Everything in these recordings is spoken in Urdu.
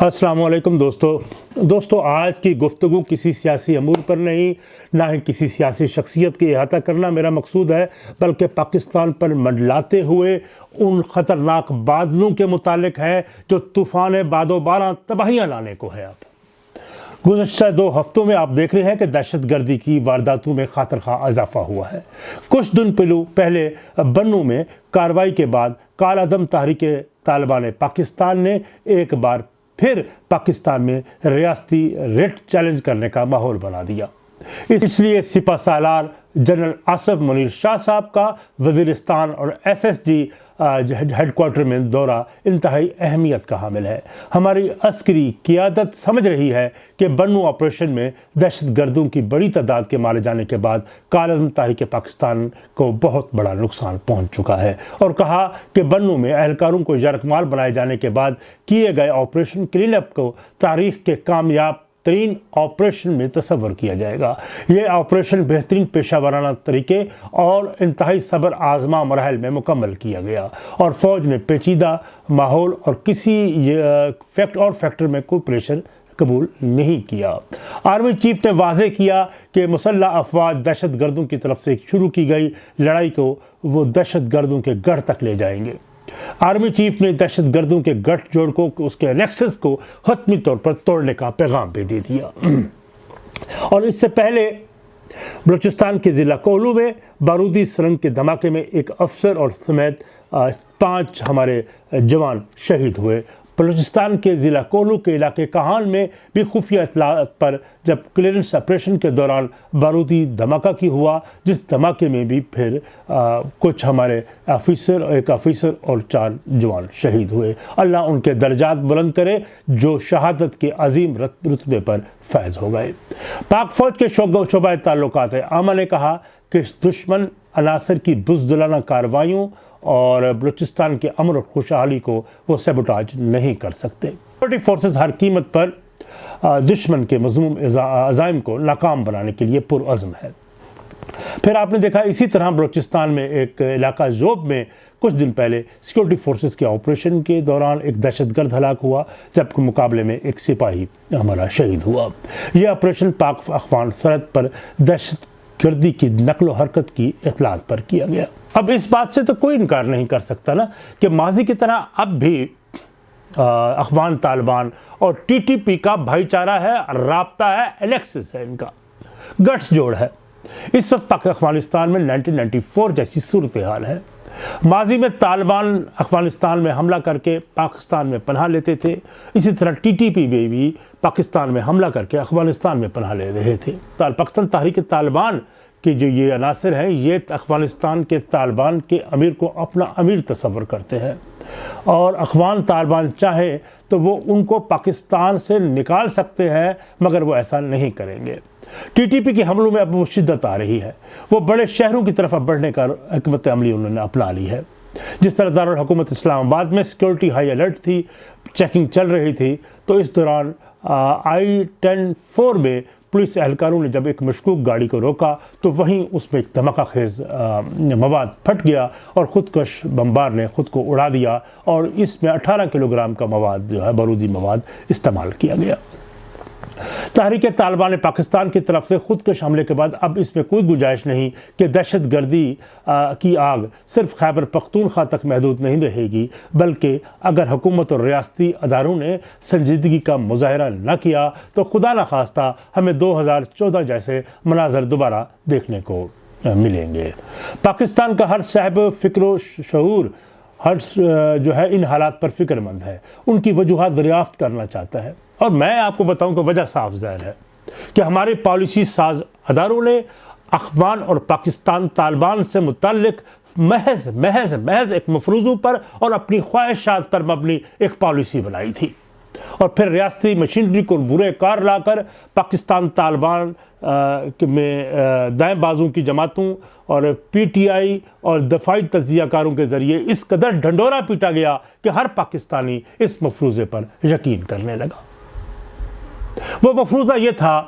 السلام علیکم دوستو۔ دوستو، آج کی گفتگو کسی سیاسی امور پر نہیں، نہ ہی کسی سیاسی شخصیت کی احاطہ کرنا میرا مقصود ہے، بلکہ پاکستان پر منڈلاتے ہوئے ان خطرناک بادلوں کے متعلق ہے جو طوفان باد و بارہ تباہیاں لانے کو ہے اب۔ گزشتہ دو ہفتوں میں آپ دیکھ رہے ہیں کہ دہشت گردی کی وارداتوں میں خاطر خواہ اضافہ ہوا ہے۔ کچھ دن پہلو، پہلے بنو میں کاروائی کے بعد کالعدم تحریک طالبان پاکستان نے ایک بار پھر پاکستان میں ریاستی ریٹ چیلنج کرنے کا ماحول بنا دیا۔ اس لیے سپا سالار جنرل آصف منیر شاہ صاحب کا وزیرستان اور S S G head quarter میں دورہ انتہائی اہمیت کا حامل ہے۔ ہماری عسکری قیادت سمجھ رہی ہے کہ بنو آپریشن میں دہشت گردوں کی بڑی تعداد کے مارے جانے کے بعد کالعدم تاریخ پاکستان کو بہت بڑا نقصان پہنچ چکا ہے۔ اور کہا کہ بنو میں اہلکاروں کو یرکمال بنائے جانے کے بعد کیے گئے آپریشن کلین اپ کو تاریخ کے کامیاب ترین آپریشن میں تصور کیا جائے گا۔ یہ آپریشن بہترین پیشہ ورانہ طریقے اور انتہائی صبر آزما مراحل میں مکمل کیا گیا۔ اور فوج نے پیچیدہ ماحول اور کسی فیکٹ اور فیکٹر میں کوئی پریشر قبول نہیں کیا۔ آرمی چیف نے واضح کیا کہ مسلح افواج دہشت گردوں کی طرف سے شروع کی گئی۔ لڑائی کو وہ دہشت گردوں کے گڑھ تک لے جائیں گے۔ آرمی چیف نے دہشت گردوں کے گٹھ جوڑ کو، اس کے نیکسس کو حتمی طور پر توڑنے کا پیغام بھی دے دیا۔ اور اس سے پہلے بلوچستان کے ضلع کولو میں بارودی سرنگ کے دھماکے میں ایک افسر اور سمیت پانچ ہمارے جوان شہید ہوئے۔ بلوچستان کے ضلع کولو کے علاقے کہان میں بھی خفیہ اطلاعات پر جب کلیئرنس آپریشن کے دوران بارودی دھماکہ کی ہوا، جس دھماکے میں بھی پھر کچھ ہمارے آفیسر، ایک آفیسر اور چار جوان شہید ہوئے۔ اللہ ان کے درجات بلند کرے جو شہادت کے عظیم رتبے پر فیض ہو گئے۔ پاک فوج کے شعبہ تعلقات عامہ نے کہا کہ دشمن عناصر کی بزدلانہ کاروائیوں اور بلوچستان کے امر اور خوشحالی کو وہ سیبوٹاج نہیں کر سکتے۔ فورسز ہر قیمت پر دشمن کے مضموم عزائم کو ناکام بنانے کے لیے پر عزم ہے۔ پھر آپ نے دیکھا اسی طرح بلوچستان میں ایک علاقہ زوب میں کچھ دن پہلے سیکورٹی فورسز کے آپریشن کے دوران ایک دہشت گرد ہلاک ہوا، جبکہ مقابلے میں ایک سپاہی ہمارا شہید ہوا۔ یہ آپریشن پاک افغان سرحد پر دہشت گردی کی نقل و حرکت کی اطلاعات پر کیا گیا۔ اب اس بات سے تو کوئی انکار نہیں کر سکتا نا کہ ماضی کی طرح اب بھی افغان طالبان اور ٹی ٹی پی کا بھائی چارہ ہے، رابطہ ہے الیکسس ہے ان کا۔ گٹس جوڑ ہے۔ اس وقت پاک افغانستان میں نائنٹین نائنٹی فور جیسی صورتحال ہے۔ ماضی میں طالبان افغانستان میں حملہ کر کے پاکستان میں پناہ لیتے تھے، اسی طرح ٹی ٹی پی میں بھی پاکستان میں حملہ کر کے افغانستان میں پناہ لے رہے تھے۔ پاکستان تحریک طالبان کہ جو یہ عناصر ہیں، یہ افغانستان کے طالبان کے امیر کو اپنا امیر تصور کرتے ہیں۔ اور افغان طالبان چاہے تو وہ ان کو پاکستان سے نکال سکتے ہیں، مگر وہ ایسا نہیں کریں گے۔ ٹی ٹی پی کے حملوں میں اب وہ شدت آ رہی ہے۔ وہ بڑے شہروں کی طرف اب بڑھنے کا حکمت عملی انہوں نے اپنا لی ہے۔ جس طرح دارالحکومت اسلام آباد میں سیکورٹی ہائی الرٹ تھی، چیکنگ چل رہی تھی، تو اس دوران آئی ٹین فور میں پولیس اہلکاروں نے جب ایک مشکوک گاڑی کو روکا تو وہیں اس میں ایک دھماکہ خیز مواد پھٹ گیا اور خودکش بمبار نے خود کو اڑا دیا اور اس میں اٹھارہ کلوگرام کا مواد جو ہے بارودی مواد استعمال کیا گیا۔ تحریک طالبان پاکستان کی طرف سے خودکش حملے کے بعد اب اس میں کوئی گنجائش نہیں کہ دہشت گردی کی آگ صرف خیبر پختونخوا تک محدود نہیں رہے گی، بلکہ اگر حکومت اور ریاستی اداروں نے سنجیدگی کا مظاہرہ نہ کیا تو خدا نخواستہ ہمیں دو ہزار چودہ جیسے مناظر دوبارہ دیکھنے کو ملیں گے۔ پاکستان کا ہر صاحب فکر و شعور ہر جو ہے، ان حالات پر فکر مند ہے۔ ان کی وجوہات دریافت کرنا چاہتا ہے۔ اور میں آپ کو بتاؤں کہ وجہ صاف ظاہر ہے کہ ہمارے پالیسی ساز اداروں نے افغان اور پاکستان طالبان سے متعلق محض محض محض ایک مفروضوں پر اور اپنی خواہشات پر مبنی ایک پالیسی بنائی تھی۔ اور پھر ریاستی مشینری کو برے کار لا کر پاکستان طالبان میں دائیں بازوں کی جماعتوں اور پی ٹی آئی اور دفاعی تجزیہ کاروں کے ذریعے اس قدر ڈھنڈورا پیٹا گیا کہ ہر پاکستانی اس مفروضے پر یقین کرنے لگا۔ وہ مفروضہ یہ تھا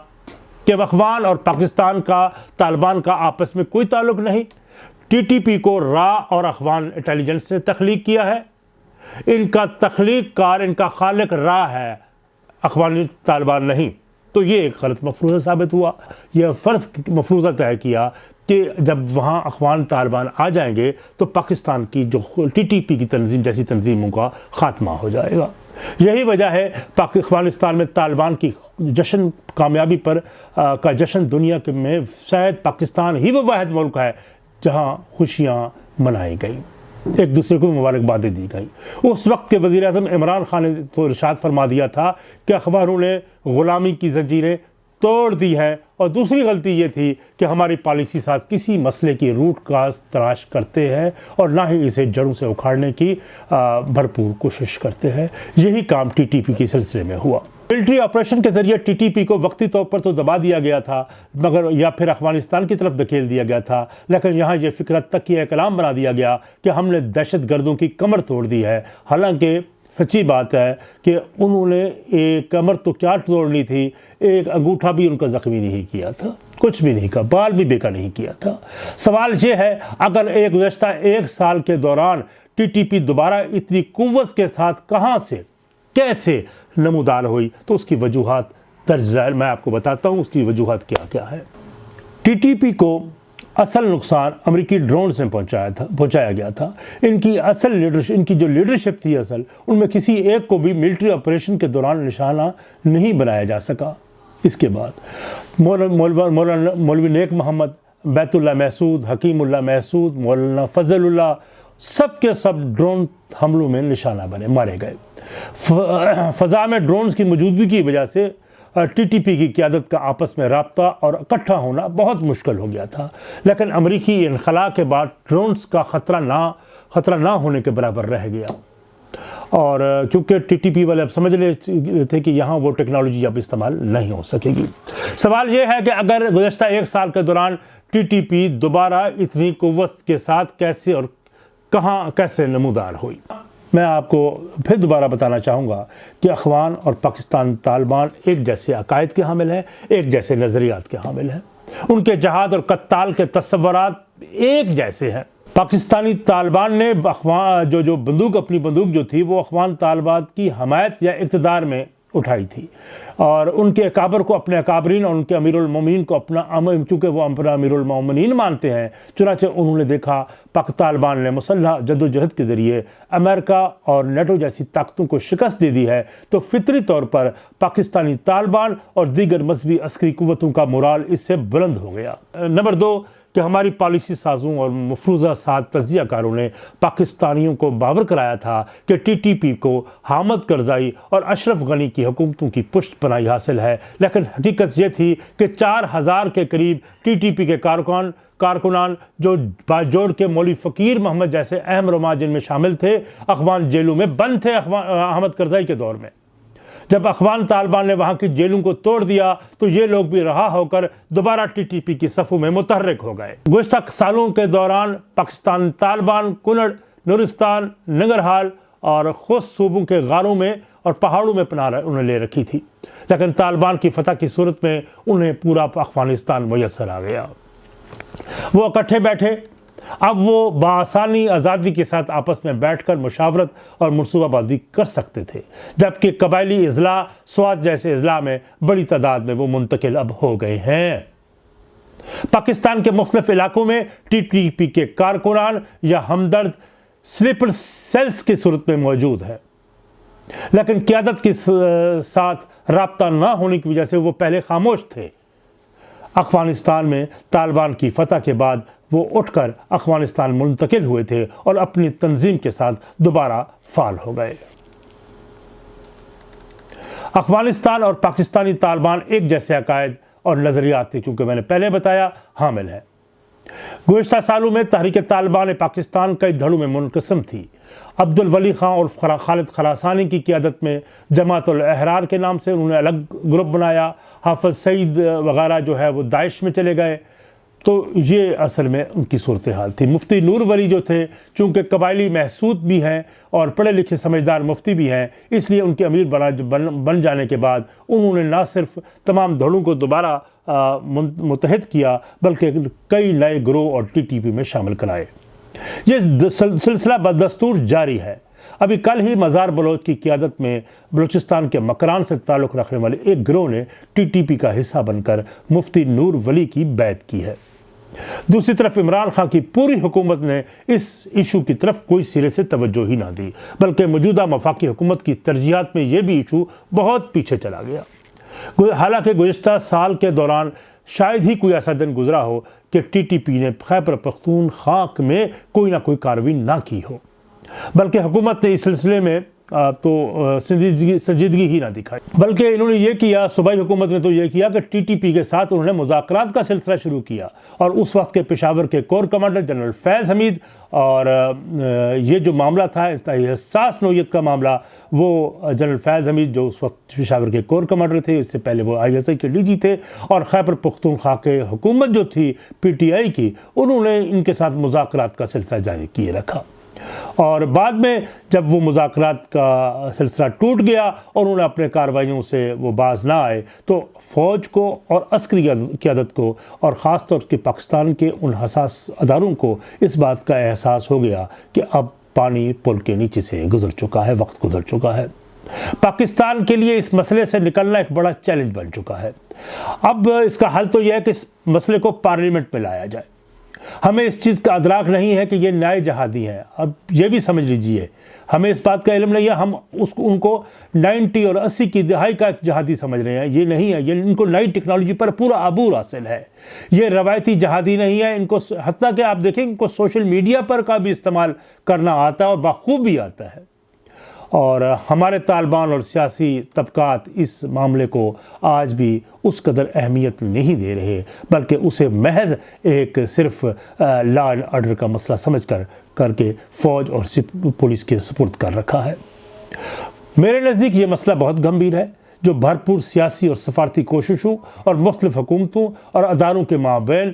کہ افغان اور پاکستان کا، طالبان کا آپس میں کوئی تعلق نہیں۔ ٹی ٹی پی کو را اور افغان انٹیلیجنس نے تخلیق کیا ہے۔ ان کا تخلیق کار، ان کا خالق را ہے، اخوان طالبان نہیں۔ تو یہ ایک غلط مفروضہ ثابت ہوا۔ یہ فرض مفروضہ طے کیا کہ جب وہاں اخوان طالبان آ جائیں گے تو پاکستان کی جو ٹی ٹی پی کی تنظیم جیسی تنظیموں کا خاتمہ ہو جائے گا۔ یہی وجہ ہے افغانستان میں طالبان کی جشن کامیابی پر کا جشن دنیا کے میں شاید پاکستان ہی وہ واحد ملک ہے جہاں خوشیاں منائی گئیں۔ ایک دوسرے کو مبارکبادیں دی گئیں۔ اس وقت کے وزیر اعظم عمران خان نے تو ارشاد فرما دیا تھا کہ اخباروں نے غلامی کی زنجیریں توڑ دی ہے اور دوسری غلطی یہ تھی کہ ہماری پالیسی ساتھ کسی مسئلے کی روٹ کاز تراش کرتے ہیں اور نہ ہی اسے جڑوں سے اکھاڑنے کی بھرپور کوشش کرتے ہیں۔ یہی کام ٹی ٹی پی کے سلسلے میں ہوا۔ ملٹری آپریشن کے ذریعے ٹی ٹی پی کو وقتی طور پر تو دبا دیا گیا تھا، مگر یا پھر افغانستان کی طرف دکھیل دیا گیا تھا۔ لیکن یہاں یہ فکرت تک یہ کلام بنا دیا گیا کہ ہم نے دہشت گردوں کی کمر توڑ دی ہے۔ حالانکہ سچی بات ہے کہ انہوں نے ایک کمر تو کیا توڑنی تھی، ایک انگوٹھا بھی ان کا زخمی نہیں کیا تھا، کچھ بھی نہیں کہا بال بھی بیکا نہیں کیا تھا۔ سوال یہ ہے، اگر ایک گزشتہ ایک سال کے دوران ٹی ٹی پی دوبارہ اتنی قوت کے ساتھ کہاں سے کیسے نمودار ہوئی؟ تو اس کی وجوہات درج میں آپ کو بتاتا ہوں، اس کی وجوہات کیا کیا ہے۔ ٹی ٹی پی کو اصل نقصان امریکی ڈرون سے پہنچایا تھا، پہنچایا گیا تھا۔ ان کی اصل لیڈرشپ ان کی جو لیڈرشپ تھی اصل، ان میں کسی ایک کو بھی ملٹری آپریشن کے دوران نشانہ نہیں بنایا جا سکا۔ اس کے بعد مولانا مولوی نیک محمد بیت اللہ محسود، حکیم اللہ محسود، مولانا فضل اللہ سب کے سب ڈرون حملوں میں نشانہ بنے، مارے گئے۔ فضا میں ڈرونز کی موجودگی کی وجہ سے ٹی ٹی پی کی قیادت کا آپس میں رابطہ اور اکٹھا ہونا بہت مشکل ہو گیا تھا۔ لیکن امریکی انخلاء کے بعد ڈرونز کا خطرہ نہ خطرہ نہ ہونے کے برابر رہ گیا۔ اور کیونکہ ٹی ٹی پی والے اب سمجھ رہے تھے کہ یہاں وہ ٹیکنالوجی اب استعمال نہیں ہو سکے گی۔ سوال یہ ہے کہ اگر گزشتہ ایک سال کے دوران ٹی ٹی پی دوبارہ اتنی قوت کے ساتھ کیسے اور کہاں کیسے نمودار ہوئی۔ میں آپ کو پھر دوبارہ بتانا چاہوں گا کہ اخوان اور پاکستان طالبان ایک جیسے عقائد کے حامل ہیں، ایک جیسے نظریات کے حامل ہیں۔ ان کے جہاد اور قتال کے تصورات ایک جیسے ہیں۔ پاکستانی طالبان نے اخوان جو جو بندوق، اپنی بندوق جو تھی، وہ اخوان طالبات کی حمایت یا اقتدار میں اٹھائی تھی۔ اور ان کے اکابر کو اپنے اکابرین اور ان کے امیر المومنین کو اپنا کیونکہ وہ اپنا امیر المومنین مانتے ہیں، چنانچہ انہوں نے دیکھا پاک طالبان نے مسلح جد و جہد کے ذریعے امریکہ اور نیٹو جیسی طاقتوں کو شکست دے دی ہے۔ تو فطری طور پر پاکستانی طالبان اور دیگر مذہبی عسکری قوتوں کا مرال اس سے بلند ہو گیا۔ نمبر دو کہ ہماری پالیسی سازوں اور مفروضہ سات تجزیہ کاروں نے پاکستانیوں کو باور کرایا تھا کہ ٹی ٹی پی کو حامد کرزائی اور اشرف غنی کی حکومتوں کی پشت پناہی حاصل ہے۔ لیکن حقیقت یہ تھی کہ چار ہزار کے قریب ٹی ٹی پی کے کارکن کارکنان جو جوڑ کے مولی فقیر محمد جیسے اہم رما جن میں شامل تھے، اخوان جیلوں میں بند تھے احمد کرزائی کے دور میں۔ جب اخوان طالبان نے وہاں کی جیلوں کو توڑ دیا تو یہ لوگ بھی رہا ہو کر دوبارہ ٹی ٹی پی کی صفوں میں متحرک ہو گئے۔ گزشتہ سالوں کے دوران پاکستان طالبان کنڑ نورستان نگرحال اور خوش صوبوں کے غاروں میں اور پہاڑوں میں پناہ انہیں لے رکھی تھی۔ لیکن طالبان کی فتح کی صورت میں انہیں پورا افغانستان میسر آ گیا۔ وہ اکٹھے بیٹھے اب وہ بآسانی آزادی کے ساتھ آپس میں بیٹھ کر مشاورت اور منصوبہ بازی کر سکتے تھے، جبکہ قبائلی اضلاع سوات جیسے اضلاع میں بڑی تعداد میں وہ منتقل اب ہو گئے ہیں۔ پاکستان کے مختلف علاقوں میں ٹی ٹی پی کے کارکنان یا ہمدرد سلیپر سیلز کی صورت میں موجود ہے لیکن قیادت کے ساتھ رابطہ نہ ہونے کی وجہ سے وہ پہلے خاموش تھے۔ افغانستان میں طالبان کی فتح کے بعد وہ اٹھ کر افغانستان منتقل ہوئے تھے اور اپنی تنظیم کے ساتھ دوبارہ فعال ہو گئے۔ افغانستان اور پاکستانی طالبان ایک جیسے عقائد اور نظریات تھے کیونکہ میں نے پہلے بتایا حامل ہے گزشتہ سالوں میں تحریک طالبان پاکستان کئی دھڑوں میں منقسم تھی۔ عبد الولی خان اور خالد خراسانی کی قیادت میں جماعت الاحرار کے نام سے انہوں نے الگ گروپ بنایا۔ حافظ سعید وغیرہ جو ہے وہ داعش میں چلے گئے۔ تو یہ اصل میں ان کی صورتحال تھی۔ مفتی نور ولی جو تھے، چونکہ قبائلی محسود بھی ہیں اور پڑھے لکھے سمجھدار مفتی بھی ہیں، اس لیے ان کے امیر بن جانے کے بعد انہوں نے نہ صرف تمام دھڑوں کو دوبارہ متحد کیا، بلکہ کئی نئے گروہ اور ٹی ٹی پی میں شامل کرائے۔ یہ سلسلہ بدستور جاری ہے۔ ابھی کل ہی مزار بلوچ کی قیادت میں بلوچستان کے مکران سے تعلق رکھنے والے ایک گروہ نے ٹی ٹی پی کا حصہ بن کر مفتی نور ولی کی بیعت کی ہے۔ دوسری طرف عمران خان کی پوری حکومت نے اس ایشو کی طرف کوئی سرے سے توجہ ہی نہ دی، بلکہ موجودہ مفاقی حکومت کی ترجیحات میں یہ بھی ایشو بہت پیچھے چلا گیا۔ حالانکہ گزشتہ سال کے دوران شاید ہی کوئی ایسا دن گزرا ہو کہ ٹی ٹی پی نے خیبر پختون خاک میں کوئی نہ کوئی کاروی نہ کی ہو۔ بلکہ حکومت نے اس سلسلے میں تو سنجیدگی ہی نہ دکھائی۔ بلکہ انہوں نے یہ کیا، صوبائی حکومت نے تو یہ کیا کہ ٹی ٹی پی کے ساتھ انہوں نے مذاکرات کا سلسلہ شروع کیا اور اس وقت کے پشاور کے کور کمانڈر جنرل فیض حمید اور یہ جو معاملہ تھا حساس نوعیت کا معاملہ، وہ جنرل فیض حمید جو اس وقت پشاور کے کور کمانڈر تھے، اس سے پہلے وہ آئی ایس آئی کے ڈی جی تھے اور خیبر پختونخوا کے حکومت جو تھی، پی ٹی آئی کی، انہوں نے ان کے ساتھ مذاکرات کا سلسلہ جاری کیے رکھا۔ اور بعد میں جب وہ مذاکرات کا سلسلہ ٹوٹ گیا اور انہوں نے اپنے کاروائیوں سے وہ باز نہ آئے، تو فوج کو اور عسکری قیادت کو اور خاص طور کے پاکستان کے ان حساس اداروں کو اس بات کا احساس ہو گیا کہ اب پانی پل کے نیچے سے گزر چکا ہے، وقت گزر چکا ہے۔ پاکستان کے لیے اس مسئلے سے نکلنا ایک بڑا چیلنج بن چکا ہے۔ اب اس کا حل تو یہ ہے کہ اس مسئلے کو پارلیمنٹ میں لایا جائے۔ ہمیں اس چیز کا ادراک نہیں ہے کہ یہ نئے جہادی ہیں۔ اب یہ بھی سمجھ لیجیے، ہمیں اس بات کا علم نہیں ہے، ہم اس ان کو نائنٹی اور اسی کی دہائی کا ایک جہادی سمجھ رہے ہیں۔ یہ نہیں ہے، یہ ان کو نئی ٹیکنالوجی پر پورا عبور حاصل ہے۔ یہ روایتی جہادی نہیں ہے، ان کو حتیٰ کہ آپ دیکھیں، ان کو سوشل میڈیا پر کا بھی استعمال کرنا آتا ہے اور بخوب بھی آتا ہے۔ اور ہمارے طالبان اور سیاسی طبقات اس معاملے کو آج بھی اس قدر اہمیت نہیں دے رہے، بلکہ اسے محض ایک صرف لا اینڈ آرڈر کا مسئلہ سمجھ کر کر کے فوج اور پولیس کے سپرد کر رکھا ہے۔ میرے نزدیک یہ مسئلہ بہت گمبھیر ہے، جو بھرپور سیاسی اور سفارتی کوششوں اور مختلف حکومتوں اور اداروں کے مابین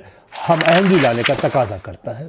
ہم اہنگی جی لانے کا تقاضا کرتا ہے۔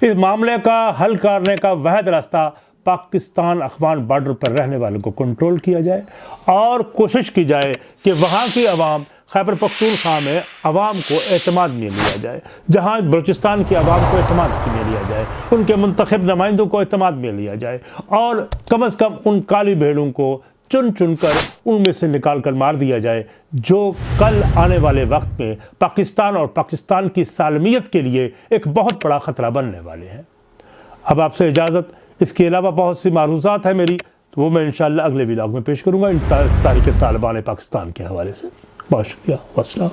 اس معاملے کا حل کرنے کا وحد راستہ پاکستان افغان بارڈر پر رہنے والوں کو کنٹرول کیا جائے اور کوشش کی جائے کہ وہاں کی عوام، خیبر پختونخوا میں عوام کو اعتماد میں لیا جائے، جہاں بلوچستان کی عوام کو اعتماد میں لیا جائے، ان کے منتخب نمائندوں کو اعتماد میں لیا جائے اور کم از کم ان کالی بھیڑوں کو چن چن کر ان میں سے نکال کر مار دیا جائے، جو کل آنے والے وقت میں پاکستان اور پاکستان کی سالمیت کے لیے ایک بہت بڑا خطرہ بننے والے ہیں۔ اب آپ سے اجازت اس کے علاوہ بہت سی معروضات ہیں میری، تو وہ میں انشاءاللہ اگلے ولاگ میں پیش کروں گا، ان تاریخ طالبان پاکستان کے حوالے سے۔ بہت شکریہ، والسلام